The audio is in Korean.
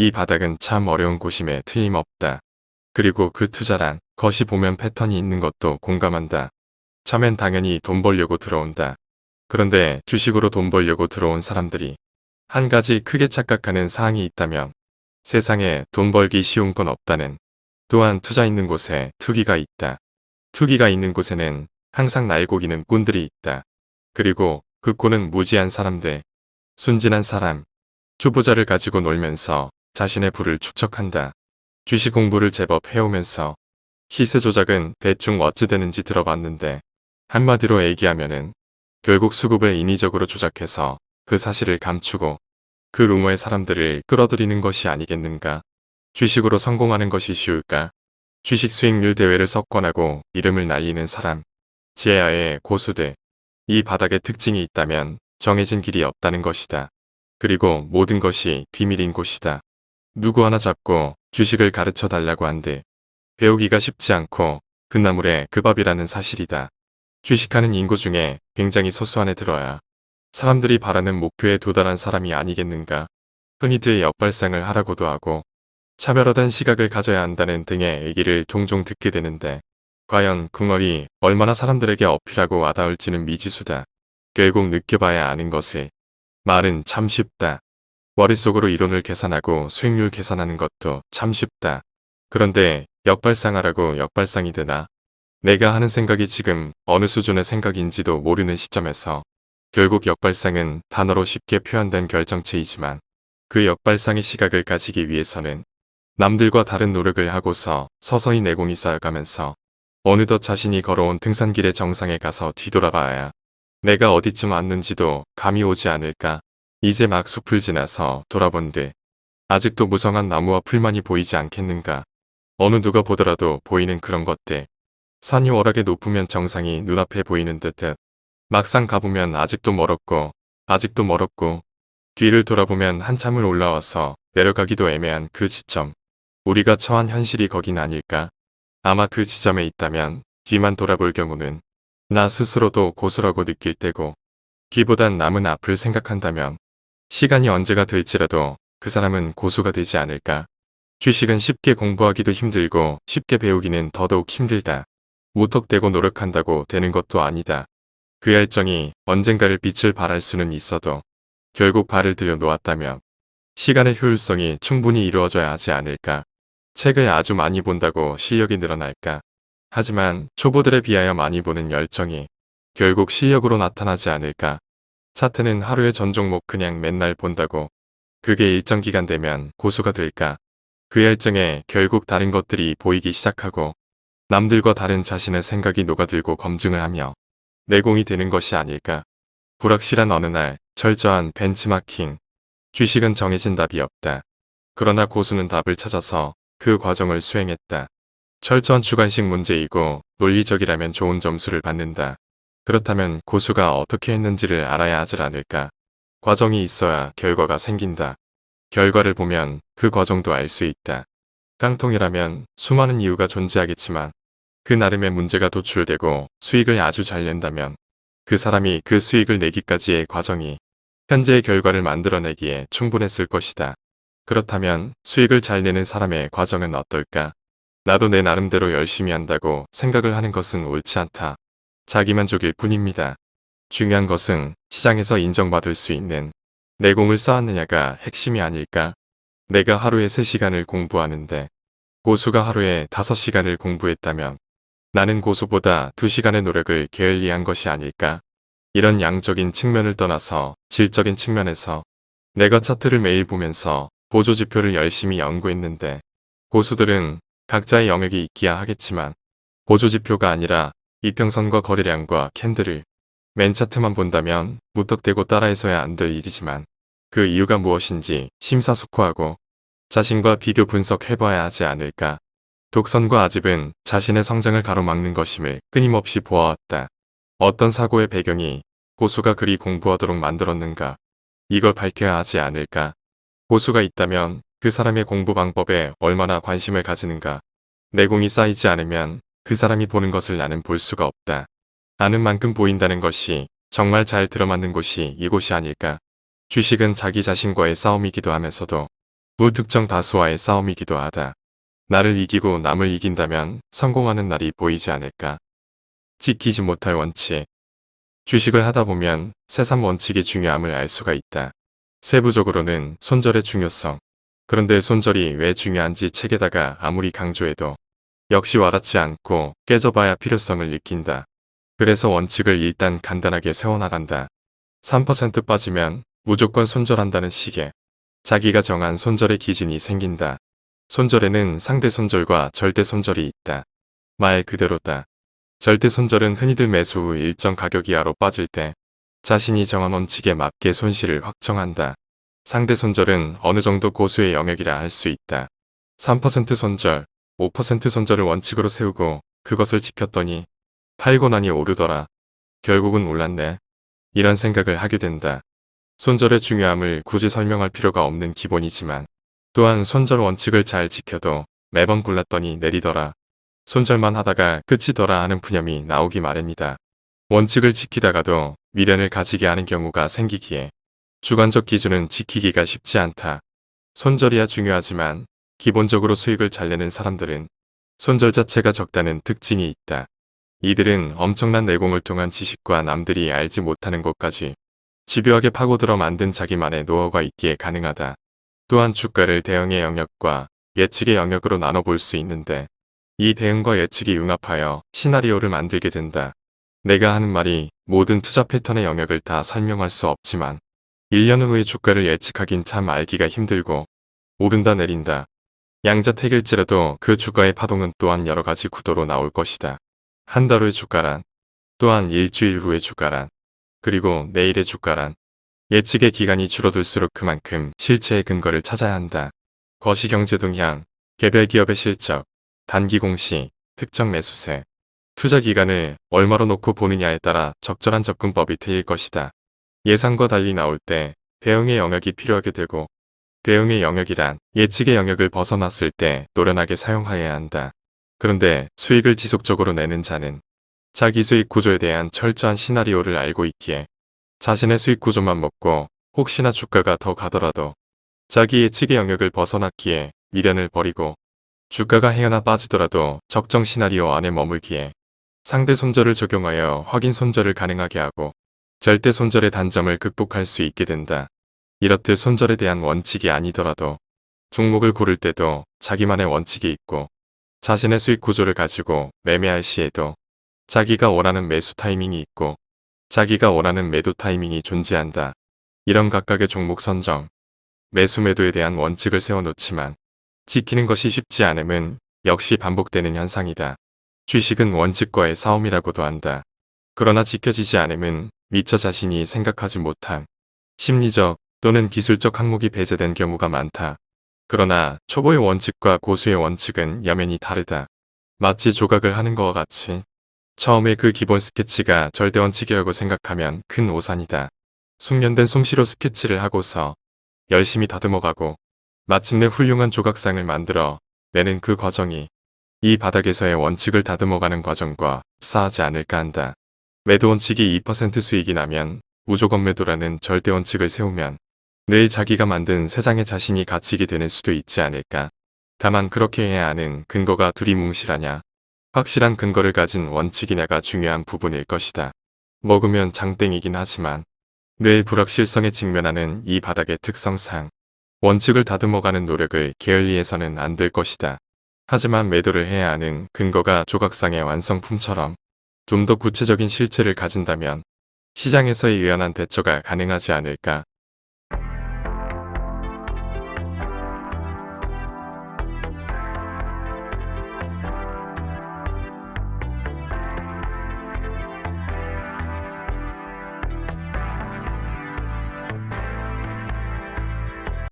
이 바닥은 참 어려운 곳임에 틀림없다. 그리고 그 투자란 것이 보면 패턴이 있는 것도 공감한다. 처음엔 당연히 돈 벌려고 들어온다. 그런데 주식으로 돈 벌려고 들어온 사람들이 한 가지 크게 착각하는 사항이 있다면 세상에 돈 벌기 쉬운 건 없다는 또한 투자 있는 곳에 투기가 있다. 투기가 있는 곳에는 항상 날고기는 꾼들이 있다. 그리고 그 꾼은 무지한 사람들, 순진한 사람, 초보자를 가지고 놀면서 자신의 부를 축적한다. 주식 공부를 제법 해오면서 시세 조작은 대충 어찌 되는지 들어봤는데 한마디로 얘기하면은 결국 수급을 인위적으로 조작해서 그 사실을 감추고 그 루머의 사람들을 끌어들이는 것이 아니겠는가. 주식으로 성공하는 것이 쉬울까? 주식 수익률 대회를 석권하고 이름을 날리는 사람, 지혜야의 고수들, 이 바닥의 특징이 있다면 정해진 길이 없다는 것이다. 그리고 모든 것이 비밀인 곳이다. 누구 하나 잡고 주식을 가르쳐 달라고 한들 배우기가 쉽지 않고 그나물에 그 밥이라는 사실이다. 주식하는 인구 중에 굉장히 소수 안에 들어야 사람들이 바라는 목표에 도달한 사람이 아니겠는가. 흔히들 역발상을 하라고도 하고 차별화된 시각을 가져야 한다는 등의 얘기를 종종 듣게 되는데 과연 궁얼이 얼마나 사람들에게 어필하고 와닿을지는 미지수다. 결국 느껴봐야 아는 것을. 말은 참 쉽다. 머릿속으로 이론을 계산하고 수익률 계산하는 것도 참 쉽다. 그런데 역발상하라고 역발상이 되나? 내가 하는 생각이 지금 어느 수준의 생각인지도 모르는 시점에서 결국 역발상은 단어로 쉽게 표현된 결정체이지만 그 역발상의 시각을 가지기 위해서는 남들과 다른 노력을 하고서 서서히 내공이 쌓여가면서 어느덧 자신이 걸어온 등산길의 정상에 가서 뒤돌아봐야 내가 어디쯤 왔는지도 감이 오지 않을까. 이제 막 숲을 지나서 돌아본들 아직도 무성한 나무와 풀만이 보이지 않겠는가. 어느 누가 보더라도 보이는 그런 것들. 산이 워낙에 높으면 정상이 눈앞에 보이는 듯해 막상 가보면 아직도 멀었고 아직도 멀었고 뒤를 돌아보면 한참을 올라와서 내려가기도 애매한 그 지점. 우리가 처한 현실이 거긴 아닐까? 아마 그 지점에 있다면 뒤만 돌아볼 경우는 나 스스로도 고수라고 느낄 때고 뒤보단 남은 앞을 생각한다면 시간이 언제가 될지라도 그 사람은 고수가 되지 않을까? 주식은 쉽게 공부하기도 힘들고 쉽게 배우기는 더더욱 힘들다. 무턱대고 노력한다고 되는 것도 아니다. 그 열정이 언젠가를 빛을 발할 수는 있어도 결국 발을 들여 놓았다면 시간의 효율성이 충분히 이루어져야 하지 않을까. 책을 아주 많이 본다고 실력이 늘어날까. 하지만 초보들에 비하여 많이 보는 열정이 결국 실력으로 나타나지 않을까. 차트는 하루에 전 종목 그냥 맨날 본다고 그게 일정 기간 되면 고수가 될까. 그 열정에 결국 다른 것들이 보이기 시작하고 남들과 다른 자신의 생각이 녹아들고 검증을 하며 내공이 되는 것이 아닐까. 불확실한 어느 날 철저한 벤치마킹. 주식은 정해진 답이 없다. 그러나 고수는 답을 찾아서 그 과정을 수행했다. 철저한 주관식 문제이고 논리적이라면 좋은 점수를 받는다. 그렇다면 고수가 어떻게 했는지를 알아야 하질 않을까. 과정이 있어야 결과가 생긴다. 결과를 보면 그 과정도 알 수 있다. 깡통이라면 수많은 이유가 존재하겠지만 그 나름의 문제가 도출되고 수익을 아주 잘 낸다면 그 사람이 그 수익을 내기까지의 과정이 현재의 결과를 만들어내기에 충분했을 것이다. 그렇다면 수익을 잘 내는 사람의 과정은 어떨까? 나도 내 나름대로 열심히 한다고 생각을 하는 것은 옳지 않다. 자기만족일 뿐입니다. 중요한 것은 시장에서 인정받을 수 있는 내공을 쌓았느냐가 핵심이 아닐까? 내가 하루에 3시간을 공부하는데 고수가 하루에 5시간을 공부했다면 나는 고수보다 2시간의 노력을 게을리한 것이 아닐까? 이런 양적인 측면을 떠나서 질적인 측면에서 내가 차트를 매일 보면서 보조지표를 열심히 연구했는데 고수들은 각자의 영역이 있기야 하겠지만 보조지표가 아니라 이평선과 거래량과 캔들을 맨 차트만 본다면 무턱대고 따라해서야 안 될 일이지만 그 이유가 무엇인지 심사숙고하고 자신과 비교 분석해봐야 하지 않을까. 독선과 아집은 자신의 성장을 가로막는 것임을 끊임없이 보아왔다. 어떤 사고의 배경이 고수가 그리 공부하도록 만들었는가. 이걸 밝혀야 하지 않을까. 고수가 있다면 그 사람의 공부 방법에 얼마나 관심을 가지는가. 내공이 쌓이지 않으면 그 사람이 보는 것을 나는 볼 수가 없다. 아는 만큼 보인다는 것이 정말 잘 들어맞는 곳이 이곳이 아닐까. 주식은 자기 자신과의 싸움이기도 하면서도 무특정 다수와의 싸움이기도 하다. 나를 이기고 남을 이긴다면 성공하는 날이 보이지 않을까. 지키지 못할 원칙. 주식을 하다 보면 세상 원칙의 중요함을 알 수가 있다. 세부적으로는 손절의 중요성. 그런데 손절이 왜 중요한지 책에다가 아무리 강조해도 역시 와닿지 않고 깨져봐야 필요성을 느낀다. 그래서 원칙을 일단 간단하게 세워나간다. 3% 빠지면 무조건 손절한다는 식의 자기가 정한 손절의 기준이 생긴다. 손절에는 상대 손절과 절대 손절이 있다. 말 그대로다. 절대 손절은 흔히들 매수 후 일정 가격 이하로 빠질 때 자신이 정한 원칙에 맞게 손실을 확정한다. 상대 손절은 어느 정도 고수의 영역이라 할 수 있다. 3% 손절, 5% 손절을 원칙으로 세우고 그것을 지켰더니 팔고 나니 오르더라. 결국은 올랐네. 이런 생각을 하게 된다. 손절의 중요함을 굳이 설명할 필요가 없는 기본이지만 또한 손절 원칙을 잘 지켜도 매번 골랐더니 내리더라. 손절만 하다가 끝이더라 하는 푸념이 나오기 마련이다. 원칙을 지키다가도 미련을 가지게 하는 경우가 생기기에 주관적 기준은 지키기가 쉽지 않다. 손절이야 중요하지만 기본적으로 수익을 잘 내는 사람들은 손절 자체가 적다는 특징이 있다. 이들은 엄청난 내공을 통한 지식과 남들이 알지 못하는 것까지 집요하게 파고들어 만든 자기만의 노하우가 있기에 가능하다. 또한 주가를 대응의 영역과 예측의 영역으로 나눠볼 수 있는데 이 대응과 예측이 융합하여 시나리오를 만들게 된다. 내가 하는 말이 모든 투자 패턴의 영역을 다 설명할 수 없지만 1년 후의 주가를 예측하긴 참 알기가 힘들고 오른다 내린다. 양자택일지라도 그 주가의 파동은 또한 여러가지 구도로 나올 것이다. 한 달 후의 주가란 또한 일주일 후의 주가란 그리고 내일의 주가란 예측의 기간이 줄어들수록 그만큼 실체의 근거를 찾아야 한다. 거시경제 동향, 개별 기업의 실적, 단기 공시, 특정 매수세, 투자 기간을 얼마로 놓고 보느냐에 따라 적절한 접근법이 틀릴 것이다. 예상과 달리 나올 때 대응의 영역이 필요하게 되고 대응의 영역이란 예측의 영역을 벗어났을 때 노련하게 사용하여야 한다. 그런데 수익을 지속적으로 내는 자는 자기 수익 구조에 대한 철저한 시나리오를 알고 있기에 자신의 수익 구조만 먹고 혹시나 주가가 더 가더라도 자기 예측의 영역을 벗어났기에 미련을 버리고 주가가 헤어나 빠지더라도 적정 시나리오 안에 머물기에 상대 손절을 적용하여 확인 손절을 가능하게 하고 절대 손절의 단점을 극복할 수 있게 된다. 이렇듯 손절에 대한 원칙이 아니더라도 종목을 고를 때도 자기만의 원칙이 있고 자신의 수익 구조를 가지고 매매할 시에도 자기가 원하는 매수 타이밍이 있고 자기가 원하는 매도 타이밍이 존재한다. 이런 각각의 종목 선정, 매수 매도에 대한 원칙을 세워놓지만 지키는 것이 쉽지 않음은 역시 반복되는 현상이다. 주식은 원칙과의 싸움이라고도 한다. 그러나 지켜지지 않음은 미처 자신이 생각하지 못한 심리적, 또는 기술적 항목이 배제된 경우가 많다. 그러나 초보의 원칙과 고수의 원칙은 여면이 다르다. 마치 조각을 하는 것과 같이 처음에 그 기본 스케치가 절대 원칙이라고 생각하면 큰 오산이다. 숙련된 솜씨로 스케치를 하고서 열심히 다듬어가고 마침내 훌륭한 조각상을 만들어 내는 그 과정이 이 바닥에서의 원칙을 다듬어가는 과정과 흡사하지 않을까 한다. 매도 원칙이 2% 수익이 나면 무조건 매도라는 절대 원칙을 세우면 늘 자기가 만든 세상에 자신이 갇히게 되는 수도 있지 않을까. 다만 그렇게 해야 하는 근거가 두리뭉실하냐. 확실한 근거를 가진 원칙이냐가 중요한 부분일 것이다. 먹으면 장땡이긴 하지만 늘 불확실성에 직면하는 이 바닥의 특성상 원칙을 다듬어가는 노력을 게을리해서는 안 될 것이다. 하지만 매도를 해야 하는 근거가 조각상의 완성품처럼 좀 더 구체적인 실체를 가진다면 시장에서의 유연한 대처가 가능하지 않을까.